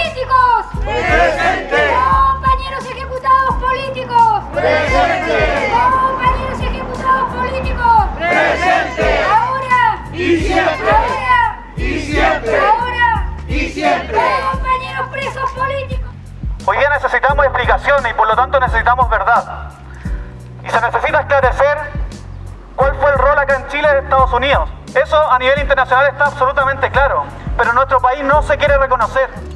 políticos! ¡Presente! ¡Compañeros ejecutados políticos! ¡Presente! ¡Compañeros ejecutados políticos! ¡Presente! ¡Ahora! ¡Y siempre! ¡Ahora! ¡Y siempre! ¡Ahora! ¡Y siempre! ¡Compañeros presos políticos! Hoy día necesitamos explicaciones y por lo tanto necesitamos verdad. Y se necesita esclarecer cuál fue el rol acá en Chile de Estados Unidos. Eso a nivel internacional está absolutamente claro, pero nuestro país no se quiere reconocer.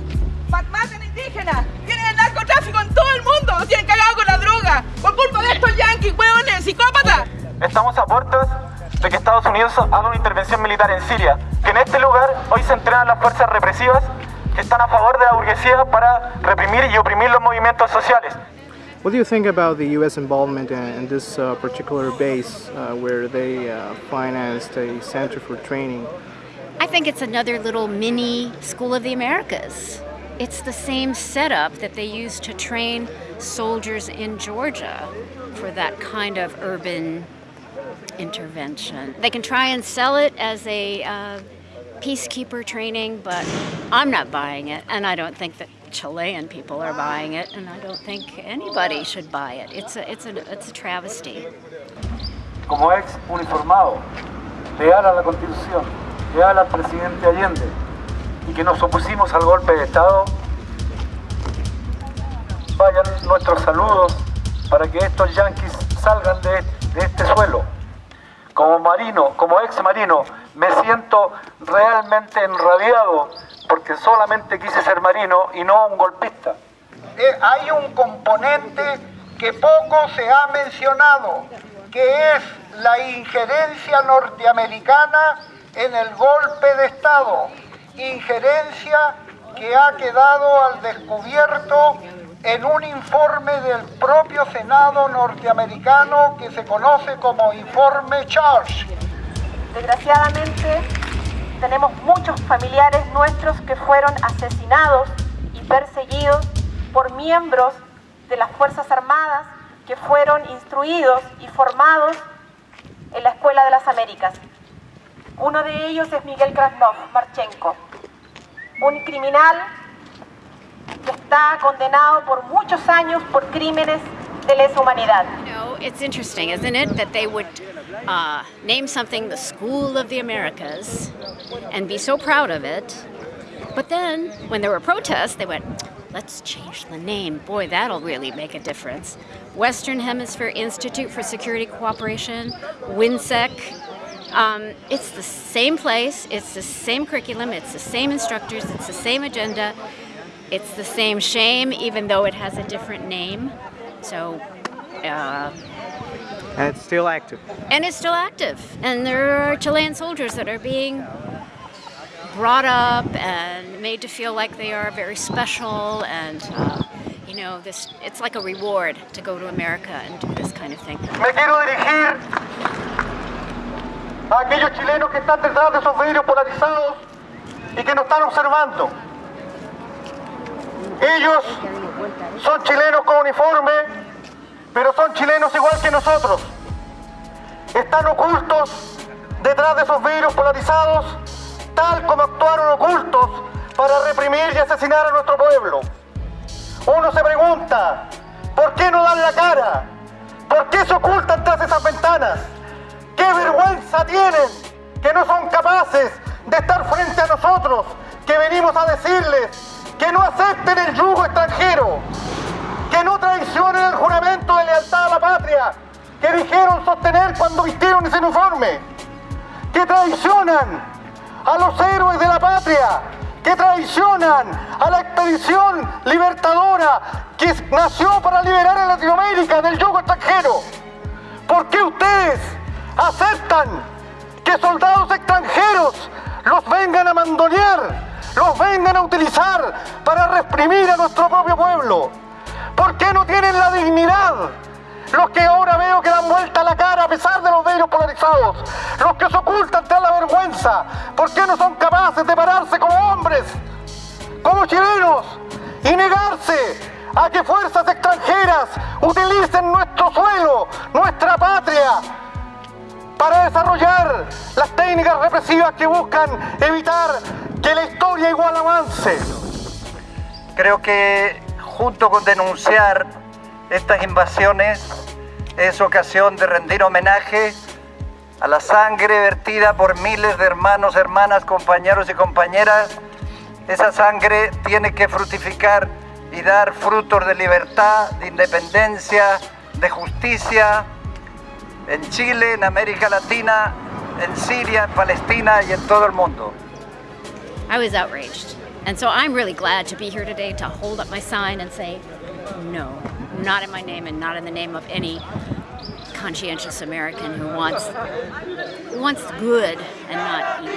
Estamos a puertas de que Estados Unidos haga una intervención militar en Siria, que en este lugar hoy se entrenan las fuerzas represivas que están a favor de la burguesía para reprimir y oprimir los movimientos sociales. What do you think about the U.S. involvement in, in this uh, particular base uh, where they uh, financed a center for training? I think it's another little mini School of the Americas. It's the same setup that they used to train soldiers in Georgia for that kind of urban intervention. They can try and sell it as a uh, peacekeeper training, but I'm not buying it, and I don't think that Chilean people are buying it, and I don't think anybody should buy it. It's a, it's a, it's a travesty. Como ex uniformado, leal a la Constitución, leal al presidente Allende, y que nos opusimos al golpe de Estado, vayan nuestros saludos para que estos yanquis salgan de, de este suelo. Como marino, como ex marino, me siento realmente enrabiado porque solamente quise ser marino y no un golpista. Eh, hay un componente que poco se ha mencionado, que es la injerencia norteamericana en el golpe de Estado, injerencia que ha quedado al descubierto en un informe del propio Senado norteamericano que se conoce como informe Charge. Desgraciadamente, tenemos muchos familiares nuestros que fueron asesinados y perseguidos por miembros de las Fuerzas Armadas que fueron instruidos y formados en la Escuela de las Américas. Uno de ellos es Miguel Krasnov Marchenko, un criminal está condenado por muchos años por crímenes de lesa humanidad. You know, it's interesting, isn't it, that they would uh, name something the School of the Americas and be so proud of it. But then, when there were protests, they went, let's change the name. Boy, that'll really make a difference. Western Hemisphere Institute for Security Cooperation, WINSEC. Um, it's the same place, it's the same curriculum, it's the same instructors, it's the same agenda, it's the same shame, even though it has a different name. So, uh, And it's still active. and it's still active. And there are Chilean soldiers that are being brought up and made to feel like they are very special and uh, you know this it's like a reward to go to America and do this kind of thing. Me quiero dirigir a aquellos chilenos que están detrás de esos vidrios polarizados y que nos están observando. Ellos son chilenos con uniforme, pero son chilenos igual que nosotros. Están ocultos detrás de esos vidrios polarizados, tal como actuaron ocultos para reprimir y asesinar a nuestro pueblo. Uno se pregunta, ¿por qué no dan la cara? ¿Por qué se ocultan tras esas ventanas? ¿Qué vergüenza tienen que no son capaces de estar frente a nosotros, que venimos a decirles que no acepten el yugo extranjero, que no traicionen el juramento de lealtad a la patria que dijeron sostener cuando vistieron ese uniforme, que traicionan a los héroes de la patria, que traicionan a la expedición libertadora que nació para liberar a Latinoamérica del yugo extranjero. ¿Por qué ustedes aceptan que soldados extranjeros los vengan a mandonear, los vengan a utilizar para reprimir a nuestro propio pueblo? ¿Por qué no tienen la dignidad? Los que ahora veo que dan vuelta la cara a pesar de los vellos polarizados. Los que se ocultan tras la vergüenza. ¿Por qué no son capaces de pararse como hombres? Como chilenos. Y negarse a que fuerzas extranjeras utilicen nuestro suelo, nuestra patria, para desarrollar las técnicas represivas que buscan evitar que la historia igual avance. Creo que junto con denunciar estas invasiones es ocasión de rendir homenaje a la sangre vertida por miles de hermanos, hermanas, compañeros y compañeras. Esa sangre tiene que fructificar y dar frutos de libertad, de independencia, de justicia en Chile, en América Latina, en Siria, en Palestina y en todo el mundo. I was outraged. And so I'm really glad to be here today to hold up my sign and say, no, not in my name and not in the name of any conscientious American who wants, wants good and not evil.